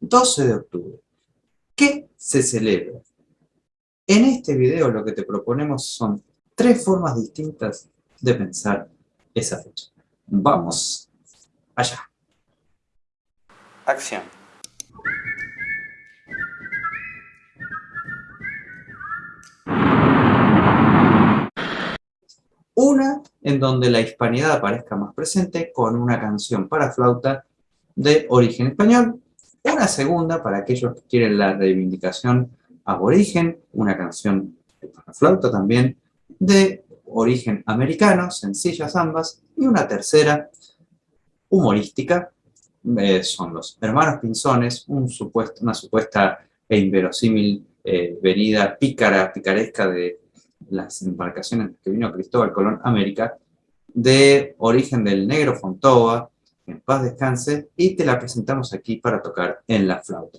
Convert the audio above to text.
12 de octubre. ¿Qué se celebra? En este video lo que te proponemos son tres formas distintas de pensar esa fecha. Vamos allá. Acción. Una en donde la hispanidad aparezca más presente con una canción para flauta de origen español. Una segunda para aquellos que quieren la reivindicación aborigen, una canción para flauta también de origen americano, sencillas ambas. Y una tercera, humorística, eh, son los hermanos Pinzones, un supuesto, una supuesta e inverosímil eh, venida pícara, picaresca de las embarcaciones que vino Cristóbal Colón América, de origen del negro Fontova, en paz descanse, y te la presentamos aquí para tocar en la flauta.